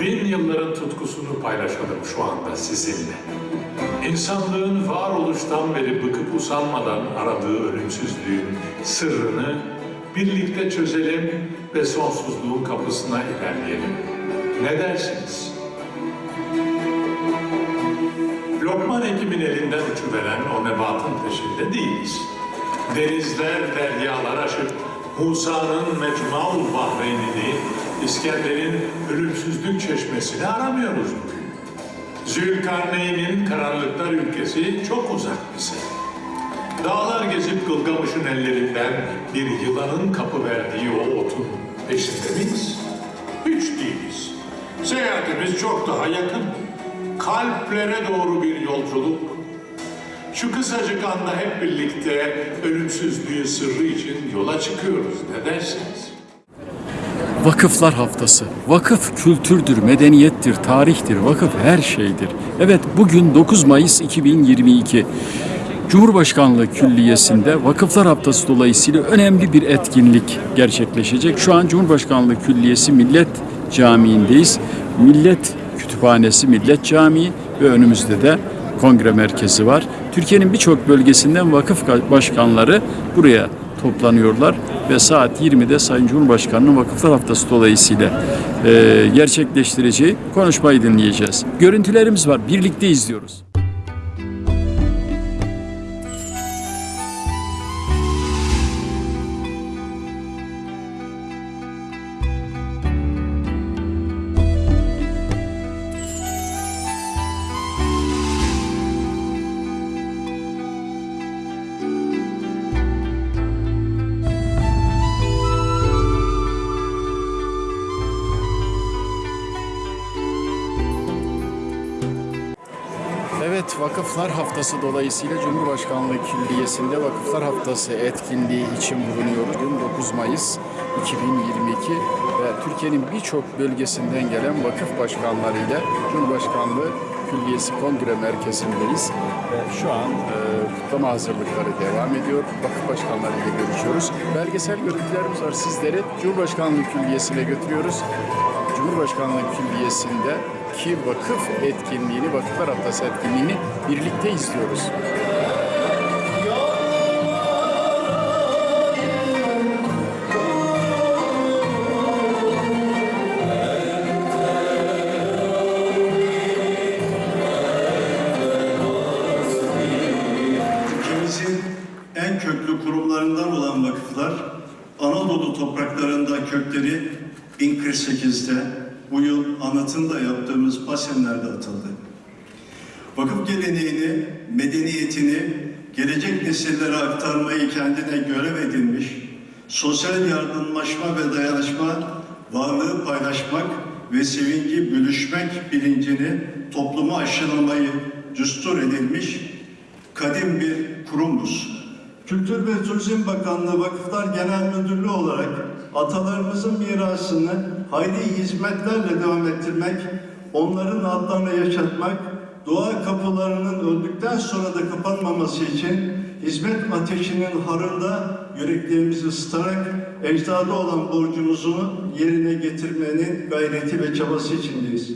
Bin yılların tutkusunu paylaşalım şu anda sizinle. İnsanlığın varoluştan beri bıkıp usanmadan aradığı ölümsüzlüğün sırrını birlikte çözelim ve sonsuzluğun kapısına ilerleyelim. Ne dersiniz? Lokman Hekim'in elinden uçuveren o nebatın peşinde değiliz. Denizler, deryalar aşıp Musa'nın Mecmuaul Bahreynini, İskender'in ölümsüzlük çeşmesini aramıyoruz bugün. Zülkarneyn'in karanlıklar ülkesi çok uzak bize. Dağlar gezip Gılgamış'ın ellerinden bir yılanın kapı verdiği o otun peşinde miyiz? Hiç değiliz. Seyahatimiz çok daha yakın. Kalplere doğru bir yolculuk. Şu kısacık anda hep birlikte ölümsüzlüğün sırrı için yola çıkıyoruz. Ne dersiniz? Vakıflar Haftası. Vakıf kültürdür, medeniyettir, tarihtir. Vakıf her şeydir. Evet bugün 9 Mayıs 2022. Cumhurbaşkanlığı Külliyesi'nde Vakıflar Haftası dolayısıyla önemli bir etkinlik gerçekleşecek. Şu an Cumhurbaşkanlığı Külliyesi Millet Camii'ndeyiz. Millet Kütüphanesi Millet Camii ve önümüzde de kongre merkezi var. Türkiye'nin birçok bölgesinden vakıf başkanları buraya toplanıyorlar ve saat 20'de Sayın Cumhurbaşkanı'nın Vakıflar Haftası dolayısıyla e, gerçekleştireceği konuşmayı dinleyeceğiz. Görüntülerimiz var, birlikte izliyoruz. Haftası dolayısıyla Cumhurbaşkanlığı Külliyesi'nde Vakıflar Haftası etkinliği için bulunuyoruz. Bugün 9 Mayıs 2022 ve Türkiye'nin birçok bölgesinden gelen vakıf başkanlarıyla Cumhurbaşkanlığı Külliyesi Kongre Merkezi'ndeyiz. Şu an e, kutlama hazırlıkları devam ediyor. Vakıf başkanlarıyla görüşüyoruz. Belgesel görüntülerimiz var sizleri Cumhurbaşkanlığı Külliyesi'ne götürüyoruz. Cumhurbaşkanlığı Külliyesi'nde ki vakıf etkinliğini, Vakıflar Haftası etkinliğini birlikte izliyoruz. En köklü kurumlarından olan vakıflar, Anadolu topraklarında kökleri 1048'de, bu yıl anıtında yaptığımız Pasenler'de atıldı. Vakıf geleneğini, medeniyetini gelecek nesillere aktarmayı kendine görev edinmiş, sosyal yardımlaşma ve dayanışma, varlığı paylaşmak ve sevinci bölüşmek bilincini topluma aşılamayı düstur edilmiş kadim bir kurumuz. Kültür ve Turizm Bakanlığı Vakıflar Genel Müdürlüğü olarak atalarımızın mirasını hayli hizmetlerle devam ettirmek, onların adlarını yaşatmak, doğa kapılarının öldükten sonra da kapanmaması için hizmet ateşinin harında yüreklerimizi ısıtarak ecdada olan borcumuzu yerine getirmenin gayreti ve çabası içindeyiz.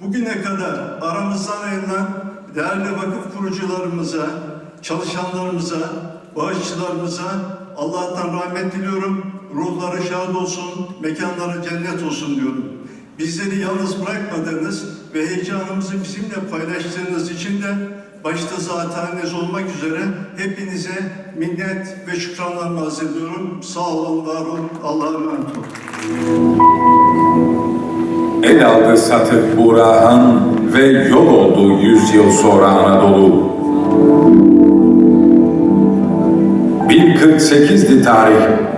Bugüne kadar aramızdan ayrılan değerli vakıf kurucularımıza, çalışanlarımıza, bağışçılarımıza Allah'tan rahmet diliyorum. Ruhları şad olsun, mekanları cennet olsun diyorum. Bizleri yalnız bırakmadığınız ve heyecanımızı bizimle paylaştığınız için de başta zateniniz olmak üzere hepinize minnet ve şükranlarımı arz ediyorum. Sağ olun, var olun. Allah'a emanet olun. El aldı Satık Burahan ve yol oldu yüz yıl sonra Anadolu. 1048'di tarih.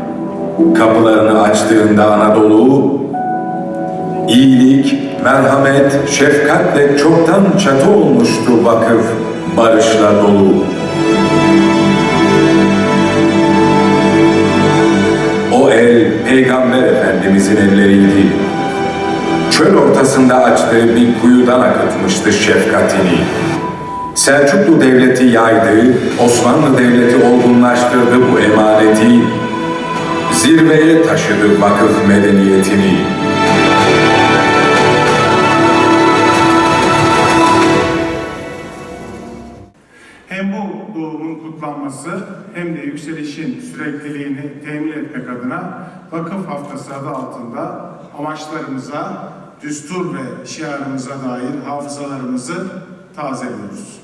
Kapılarını açtığında Anadolu, iyilik, merhamet, şefkatle çoktan çatı olmuştu vakıf, barışla dolu. O el Peygamber Efendimizin elleriydi. çöl ortasında açtığı bir kuyudan akıtmıştı şefkatini. Selçuklu Devleti yaydı, Osmanlı Devleti olgunlaştırdı bu emaneti, zirveye taşıdı vakıf medeniyetini. Hem bu doğumun kutlanması hem de yükselişin sürekliliğini temin etmek adına Vakıf Haftası adı altında amaçlarımıza, düstur ve şiarımıza dair hafızalarımızı tazeliyoruz.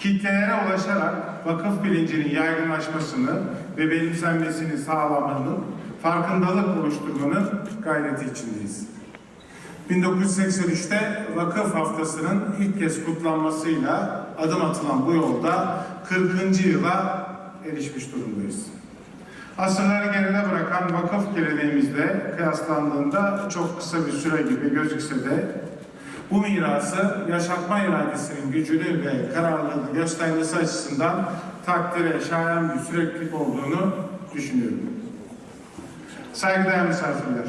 Kitlelere ulaşarak vakıf bilincinin yaygınlaşmasını ve benimsenmesini sağlamanın, farkındalık oluşturmanın gayreti içindeyiz. 1983'te Vakıf Haftası'nın ilk kez kutlanmasıyla adım atılan bu yolda 40. yıla erişmiş durumdayız. Asırları geride bırakan vakıf geleneğimizle kıyaslandığında çok kısa bir süre gibi gözükse de bu mirası yaşatma iradesinin gücünü ve kararlılığını göstermesi açısından takdire şayan bir süreklilik olduğunu düşünüyorum. Saygıdeğer misafirler,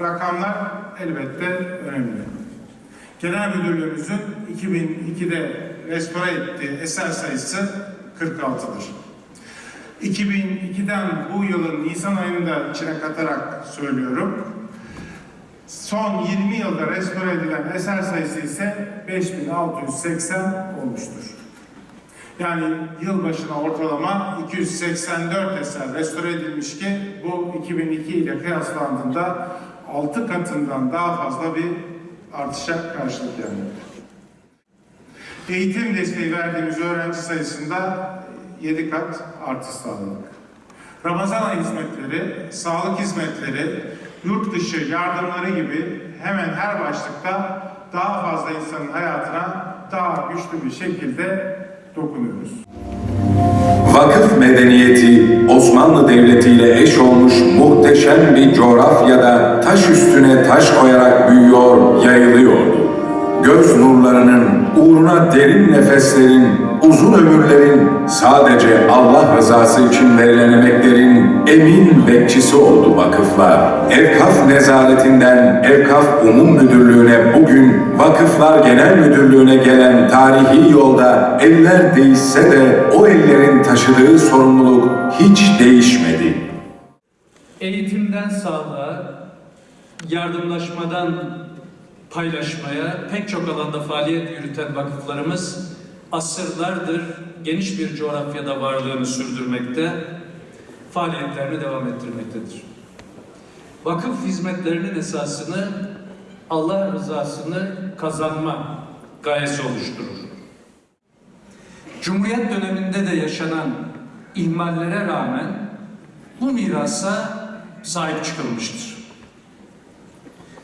rakamlar elbette önemli. Genel Müdürlüğümüzün 2002'de restore ettiği eser sayısı 46'dır. 2002'den bu yılın Nisan ayında içine katarak söylüyorum. Son 20 yılda restore edilen eser sayısı ise 5680 olmuştur. Yani yıl başına ortalama 284 eser restore edilmiş ki bu 2002 ile kıyaslandığında 6 katından daha fazla bir artışa karşılık gelmektedir. Eğitim desteği verdiğimiz öğrenci sayısında 7 kat artış sağladık. Ramazan hizmetleri, sağlık hizmetleri, yurt dışı yardımları gibi hemen her başlıkta daha fazla insanın hayatına daha güçlü bir şekilde dokunuyoruz. Vakıf medeniyeti Osmanlı Devleti ile eş olmuş muhteşem bir coğrafyada taş üstüne taş koyarak büyüyor, yayılıyordu. Göz nurlarının, uğruna derin nefeslerin, uzun ömürlerin, sadece Allah rızası için verilen emeklerin emin bekçisi oldu vakıflar. Evkaf nezaretinden Evkaf Umum Müdürlüğü'ne bugün Vakıflar Genel Müdürlüğü'ne gelen tarihi yolda eller değişse de o ellerin taşıdığı sorumluluk hiç değişmedi. Eğitimden sağlığa, yardımlaşmadan paylaşmaya pek çok alanda faaliyet yürüten vakıflarımız asırlardır geniş bir coğrafyada varlığını sürdürmekte, faaliyetlerini devam ettirmektedir. Vakıf hizmetlerinin esasını Allah rızasını kazanma gayesi oluşturur. Cumhuriyet döneminde de yaşanan ihmallere rağmen bu mirasa sahip çıkılmıştır.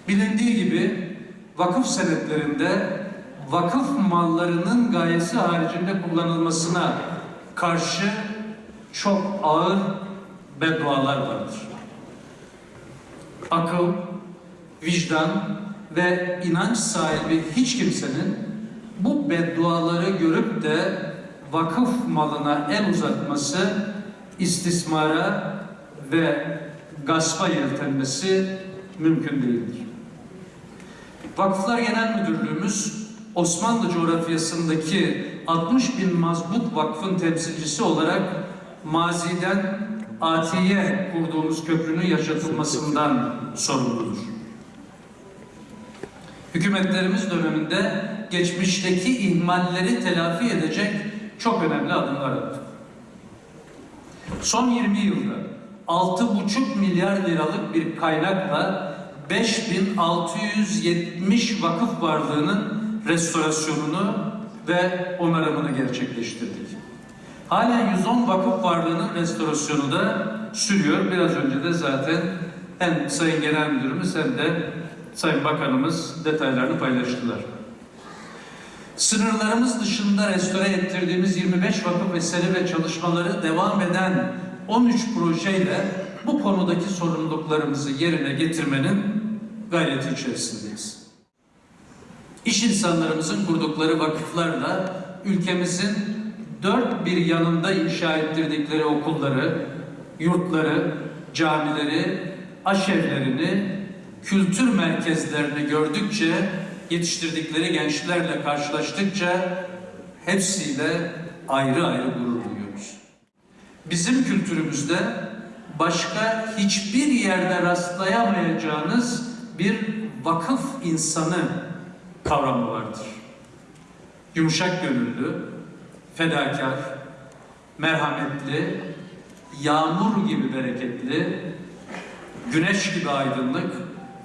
Bilindiği gibi vakıf senetlerinde vakıf mallarının gayesi haricinde kullanılmasına karşı çok ağır beddualar vardır. Akıl, vicdan ve inanç sahibi hiç kimsenin bu bedduaları görüp de vakıf malına el uzatması istismara ve gaspa yeltenmesi mümkün değildir. Vakıflar Genel Müdürlüğümüz Osmanlı coğrafyasındaki 60 bin mazbut vakfın temsilcisi olarak maziden Atiye kurduğumuz köprünün yaşatılmasından sorumludur. Hükümetlerimiz döneminde geçmişteki ihmalleri telafi edecek çok önemli adımlar attık. Son 20 yılda 6,5 milyar liralık bir kaynakla 5670 vakıf varlığının restorasyonunu ve onarımını gerçekleştirdik. Halen 110 vakıf varlığının restorasyonu da sürüyor. Biraz önce de zaten hem Sayın Genel Müdürümüz hem de Sayın Bakanımız detaylarını paylaştılar. Sınırlarımız dışında restore ettirdiğimiz 25 vakıf eseri ve çalışmaları devam eden 13 projeyle bu konudaki sorumluluklarımızı yerine getirmenin gayreti içerisindeyiz. İş insanlarımızın kurdukları vakıflarla ülkemizin dört bir yanında inşa ettirdikleri okulları, yurtları, camileri, aşevlerini kültür merkezlerini gördükçe, yetiştirdikleri gençlerle karşılaştıkça hepsiyle ayrı ayrı gurur duyuyoruz. Bizim kültürümüzde başka hiçbir yerde rastlayamayacağınız bir vakıf insanı kavramı vardır. Yumuşak gönüllü, fedakar, merhametli, yağmur gibi bereketli, güneş gibi aydınlık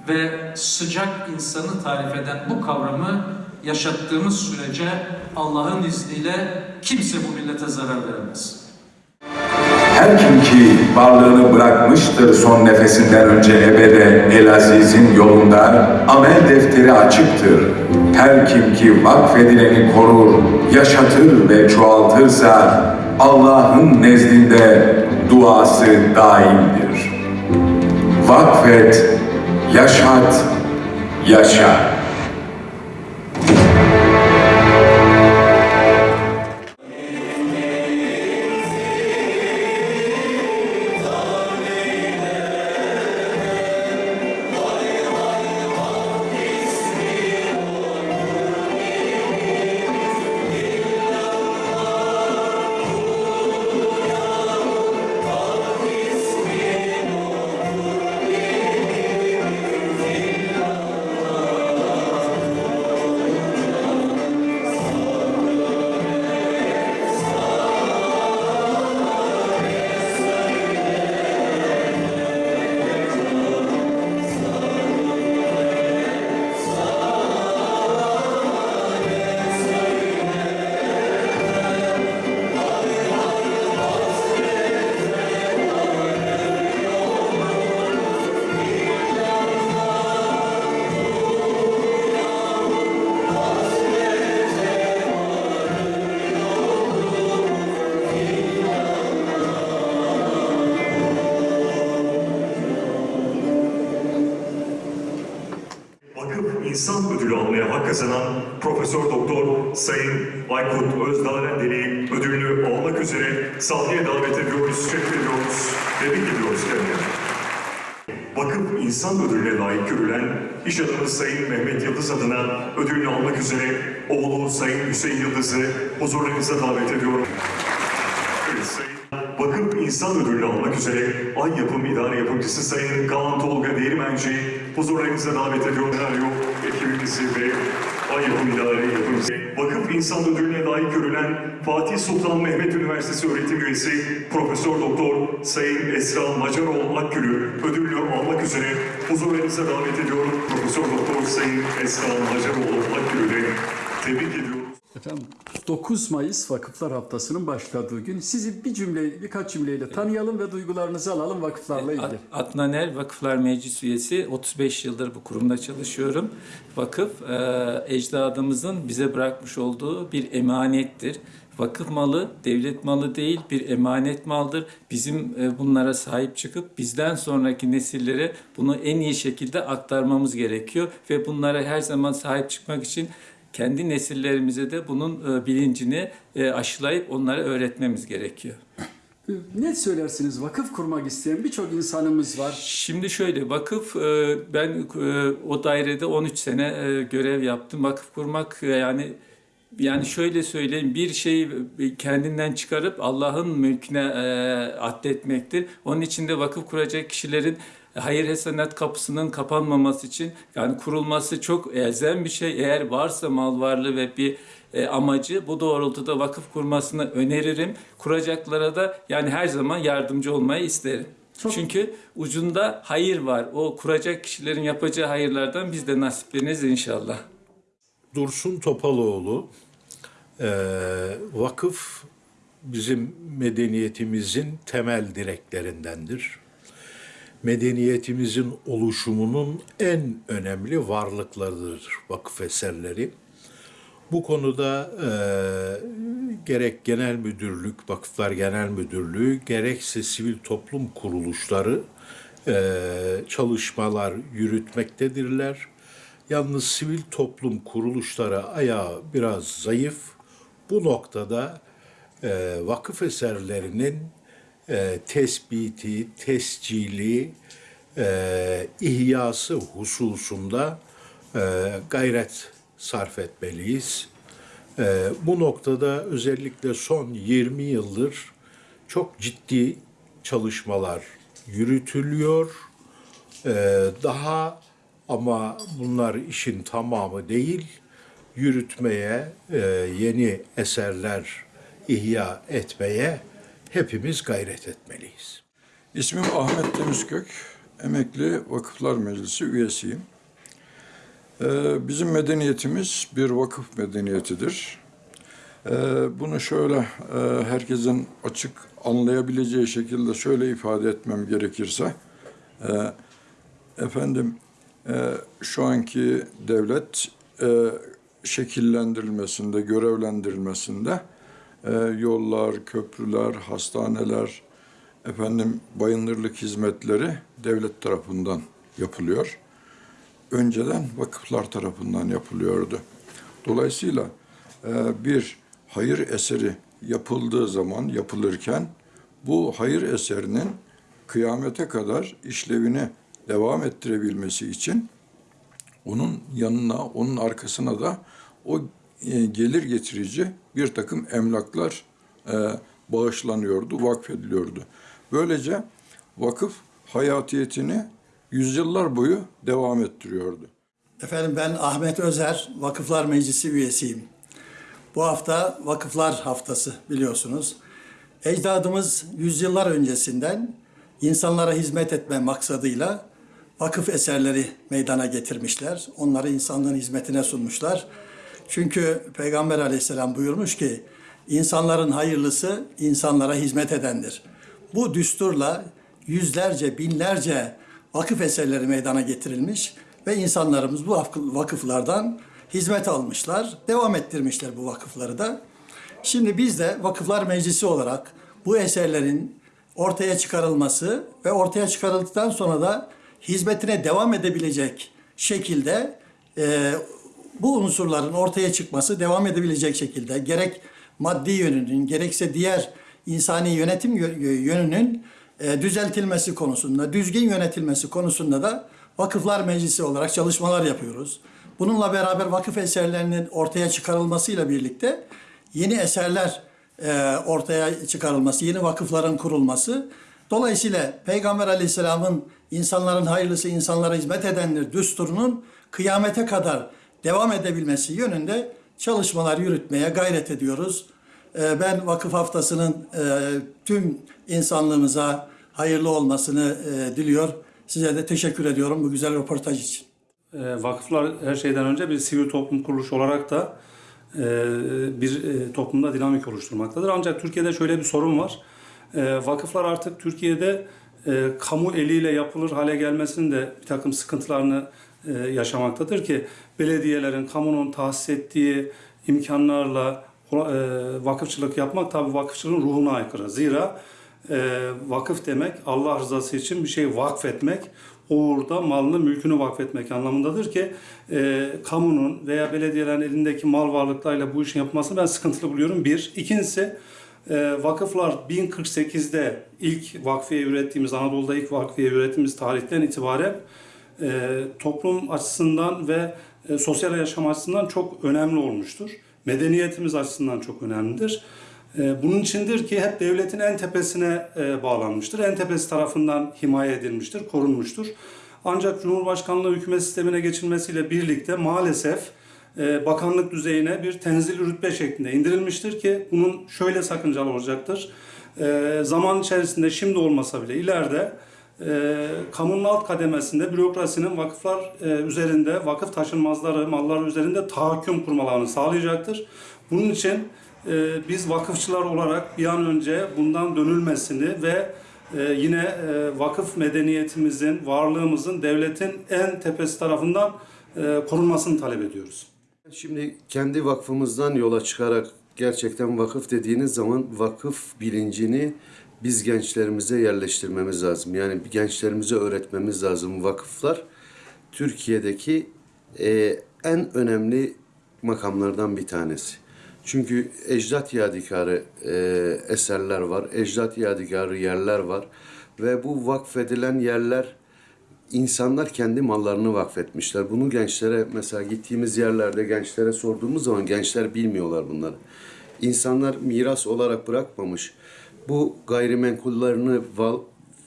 ve sıcak insanı tarif eden bu kavramı yaşattığımız sürece Allah'ın izniyle kimse bu millete zarar veremez. Her kim ki varlığını bırakmıştır son nefesinden önce ebede El Aziz'in yolunda amel defteri açıktır. Her kim ki vakfedileni korur, yaşatır ve çoğaltırsa Allah'ın nezdinde duası daimdir. Vakfet, yaşat, yaşa. Profesör Doktor Sayın Aykut Özdağlendeli ödülünü almak üzere sahneye davet ediyoruz, teşekkür ediyoruz, tebrik ediyoruz kendilerini. Vakıf İnsan Ödülü'ne layık görülen iş adamı Sayın Mehmet Yıldız adına ödülünü almak üzere oğlu Sayın Hüseyin Yıldız'ı huzurlarınıza davet ediyorum. Vakıf İnsan Ödülünü almak üzere Ay Yapım İdare Yapımcısı Sayın Kaan Tolga Değirmenci huzurlarınıza davet ediyorum. Senaryo ekibimizi ve Ay Yapım İdare Yapımcısı. Vakıf İnsan Ödülüne layık görülen Fatih Sultan Mehmet Üniversitesi öğretim üyesi Profesör Doktor Sayın Esra Macaroğlu Akgül'ü ödülünü almak üzere huzurlarınıza davet ediyorum. Profesör Doktor Sayın Esra Macaroğlu Akgül'ü tebrik ediyoruz. Efendim 9 Mayıs Vakıflar Haftası'nın başladığı gün sizi bir cümle, birkaç cümleyle tanıyalım ve duygularınızı alalım vakıflarla ilgili. Ad- Adnan Er Vakıflar Meclis üyesi. 35 yıldır bu kurumda çalışıyorum. Vakıf e, ecdadımızın bize bırakmış olduğu bir emanettir. Vakıf malı devlet malı değil bir emanet maldır. Bizim e, bunlara sahip çıkıp bizden sonraki nesillere bunu en iyi şekilde aktarmamız gerekiyor ve bunlara her zaman sahip çıkmak için kendi nesillerimize de bunun e, bilincini e, aşılayıp onlara öğretmemiz gerekiyor. Ne söylersiniz? Vakıf kurmak isteyen birçok insanımız var. Şimdi şöyle vakıf e, ben o dairede 13 sene görev yaptım. Vakıf kurmak yani yani şöyle söyleyeyim bir şeyi kendinden çıkarıp Allah'ın mülküne e, addetmektir. Onun için de vakıf kuracak kişilerin hayır hasenat kapısının kapanmaması için yani kurulması çok elzem bir şey. Eğer varsa mal varlığı ve bir e, amacı bu doğrultuda vakıf kurmasını öneririm. Kuracaklara da yani her zaman yardımcı olmayı isterim. Çünkü ucunda hayır var. O kuracak kişilerin yapacağı hayırlardan biz de nasipleniriz inşallah. Dursun Topaloğlu, eee, vakıf bizim medeniyetimizin temel direklerindendir. Medeniyetimizin oluşumunun en önemli varlıklarıdır vakıf eserleri. Bu konuda eee, gerek genel müdürlük, vakıflar genel müdürlüğü, gerekse sivil toplum kuruluşları eee, çalışmalar yürütmektedirler. Yalnız sivil toplum kuruluşları ayağı biraz zayıf. Bu noktada eee, vakıf eserlerinin eee, tespiti, tescili e, ihyası hususunda e, gayret sarf etmeliyiz. E, bu noktada özellikle son 20 yıldır çok ciddi çalışmalar yürütülüyor. Ee, daha ama bunlar işin tamamı değil, yürütmeye, e, yeni eserler ihya etmeye hepimiz gayret etmeliyiz. İsmim Ahmet Temizkök, emekli Vakıflar Meclisi üyesiyim. Ee, bizim medeniyetimiz bir vakıf medeniyetidir. Ee, bunu şöyle e, herkesin açık anlayabileceği şekilde şöyle ifade etmem gerekirse, e, efendim e, şu anki devlet e, şekillendirilmesinde, görevlendirilmesinde e, yollar, köprüler, hastaneler, efendim bayındırlık hizmetleri devlet tarafından yapılıyor. Önceden vakıflar tarafından yapılıyordu. Dolayısıyla e, bir hayır eseri yapıldığı zaman, yapılırken bu hayır eserinin kıyamete kadar işlevini devam ettirebilmesi için onun yanına, onun arkasına da o gelir getirici bir takım emlaklar e, bağışlanıyordu, vakfediliyordu. Böylece vakıf hayatiyetini yüzyıllar boyu devam ettiriyordu. Efendim ben Ahmet Özer, Vakıflar Meclisi üyesiyim. Bu hafta Vakıflar Haftası biliyorsunuz. Ecdadımız yüzyıllar öncesinden insanlara hizmet etme maksadıyla vakıf eserleri meydana getirmişler. Onları insanlığın hizmetine sunmuşlar. Çünkü Peygamber aleyhisselam buyurmuş ki insanların hayırlısı insanlara hizmet edendir. Bu düsturla yüzlerce, binlerce vakıf eserleri meydana getirilmiş ve insanlarımız bu vakıf- vakıflardan hizmet almışlar, devam ettirmişler bu vakıfları da. Şimdi biz de Vakıflar Meclisi olarak bu eserlerin ortaya çıkarılması ve ortaya çıkarıldıktan sonra da hizmetine devam edebilecek şekilde e, bu unsurların ortaya çıkması devam edebilecek şekilde gerek maddi yönünün gerekse diğer insani yönetim yö- yönünün e, düzeltilmesi konusunda, düzgün yönetilmesi konusunda da Vakıflar Meclisi olarak çalışmalar yapıyoruz. Bununla beraber vakıf eserlerinin ortaya çıkarılmasıyla birlikte yeni eserler e, ortaya çıkarılması, yeni vakıfların kurulması. Dolayısıyla Peygamber Aleyhisselam'ın insanların hayırlısı insanlara hizmet edendir düsturunun kıyamete kadar devam edebilmesi yönünde çalışmalar yürütmeye gayret ediyoruz. E, ben vakıf haftasının e, tüm insanlığımıza hayırlı olmasını e, diliyor. Size de teşekkür ediyorum bu güzel röportaj için. E, Vakıflar her şeyden önce bir sivil toplum kuruluşu olarak da e, bir toplumda dinamik oluşturmaktadır. Ancak Türkiye'de şöyle bir sorun var. Vakıflar artık Türkiye'de kamu eliyle yapılır hale gelmesinin de bir takım sıkıntılarını yaşamaktadır ki belediyelerin, kamunun tahsis ettiği imkanlarla e, vakıfçılık yapmak tabi vakıfçılığın ruhuna aykırı. Zira e, vakıf demek Allah rızası için bir şey vakfetmek, uğurda malını mülkünü vakfetmek anlamındadır ki e, kamunun veya belediyelerin elindeki mal varlıklarıyla bu işin yapılmasını ben sıkıntılı buluyorum. Bir. İkincisi e, vakıflar 1048'de ilk vakfiye ürettiğimiz, Anadolu'da ilk vakfiye ürettiğimiz tarihten itibaren toplum açısından ve e, sosyal yaşam açısından çok önemli olmuştur. Medeniyetimiz açısından çok önemlidir. E, bunun içindir ki hep devletin en tepesine e, bağlanmıştır. En tepesi tarafından himaye edilmiştir, korunmuştur. Ancak Cumhurbaşkanlığı hükümet sistemine geçilmesiyle birlikte maalesef bakanlık düzeyine bir tenzil rütbe şeklinde indirilmiştir ki bunun şöyle sakıncalı olacaktır. Zaman içerisinde şimdi olmasa bile ileride e, kamunun alt kademesinde bürokrasinin vakıflar e, üzerinde, vakıf taşınmazları, mallar üzerinde tahakküm kurmalarını sağlayacaktır. Bunun için e, biz vakıfçılar olarak bir an önce bundan dönülmesini ve e, yine e, vakıf medeniyetimizin, varlığımızın devletin en tepesi tarafından e, korunmasını talep ediyoruz. Şimdi kendi vakfımızdan yola çıkarak gerçekten vakıf dediğiniz zaman vakıf bilincini biz gençlerimize yerleştirmemiz lazım. Yani gençlerimize öğretmemiz lazım. Vakıflar Türkiye'deki e, en önemli makamlardan bir tanesi. Çünkü ecdat yadigarı e, eserler var, ecdat yadigarı yerler var ve bu vakfedilen yerler insanlar kendi mallarını vakfetmişler. Bunu gençlere mesela gittiğimiz yerlerde gençlere sorduğumuz zaman gençler bilmiyorlar bunları. İnsanlar miras olarak bırakmamış. Bu gayrimenkullerini, val-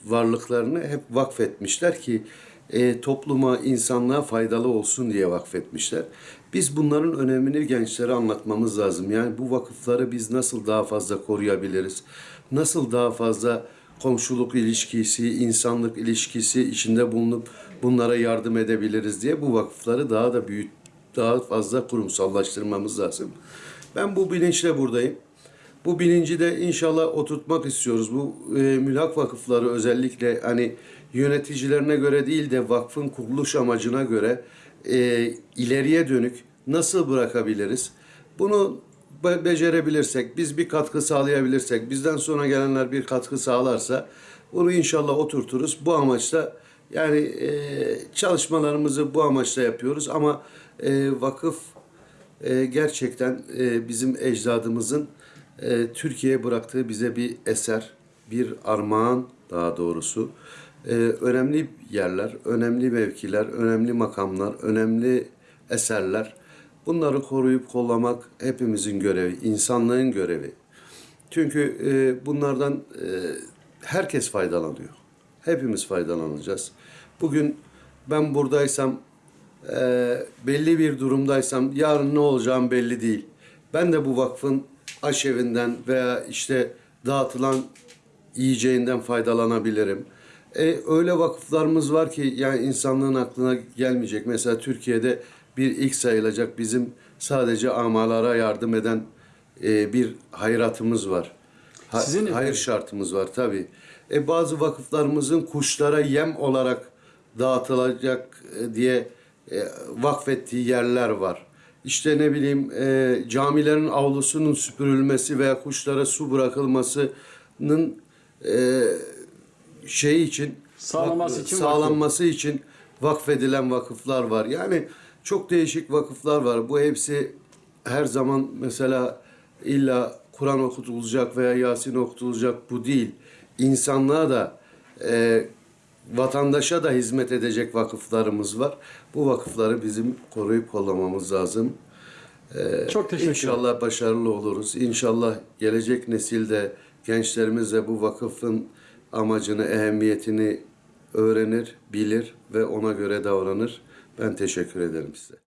varlıklarını hep vakfetmişler ki e, topluma, insanlığa faydalı olsun diye vakfetmişler. Biz bunların önemini gençlere anlatmamız lazım. Yani bu vakıfları biz nasıl daha fazla koruyabiliriz? Nasıl daha fazla komşuluk ilişkisi, insanlık ilişkisi içinde bulunup bunlara yardım edebiliriz diye bu vakıfları daha da büyüt, daha fazla kurumsallaştırmamız lazım. Ben bu bilinçle buradayım. Bu bilinci de inşallah oturtmak istiyoruz. Bu e, mülhak vakıfları özellikle hani yöneticilerine göre değil de vakfın kuruluş amacına göre e, ileriye dönük nasıl bırakabiliriz? Bunu be- becerebilirsek, biz bir katkı sağlayabilirsek, bizden sonra gelenler bir katkı sağlarsa bunu inşallah oturturuz. Bu amaçla yani e, çalışmalarımızı bu amaçla yapıyoruz ama e, vakıf e, gerçekten e, bizim ecdadımızın e, Türkiye'ye bıraktığı bize bir eser, bir armağan daha doğrusu. E, önemli yerler, önemli mevkiler, önemli makamlar, önemli eserler. Bunları koruyup kollamak hepimizin görevi, insanlığın görevi. Çünkü e, bunlardan e, herkes faydalanıyor. Hepimiz faydalanacağız. Bugün ben buradaysam, e, belli bir durumdaysam yarın ne olacağım belli değil. Ben de bu vakfın aşevinden veya işte dağıtılan yiyeceğinden faydalanabilirim. E, öyle vakıflarımız var ki yani insanlığın aklına gelmeyecek. Mesela Türkiye'de bir ilk sayılacak bizim sadece amalara yardım eden e, bir hayratımız var. Ha- Sizin- hayır şartımız var tabii. E, bazı vakıflarımızın kuşlara yem olarak dağıtılacak e, diye e, vakfettiği yerler var. İşte ne bileyim e, camilerin avlusunun süpürülmesi veya kuşlara su bırakılmasının e, şey için Sağlaması için sağlanması için vakfedilen vakıflar var. Yani çok değişik vakıflar var. Bu hepsi her zaman mesela illa Kur'an okutulacak veya Yasin okutulacak bu değil. İnsanlığa da e, vatandaşa da hizmet edecek vakıflarımız var. Bu vakıfları bizim koruyup kollamamız lazım. Ee, Çok teşekkür ederim. İnşallah başarılı oluruz. İnşallah gelecek nesilde gençlerimiz de bu vakıfın amacını, ehemmiyetini öğrenir, bilir ve ona göre davranır. Ben teşekkür ederim size.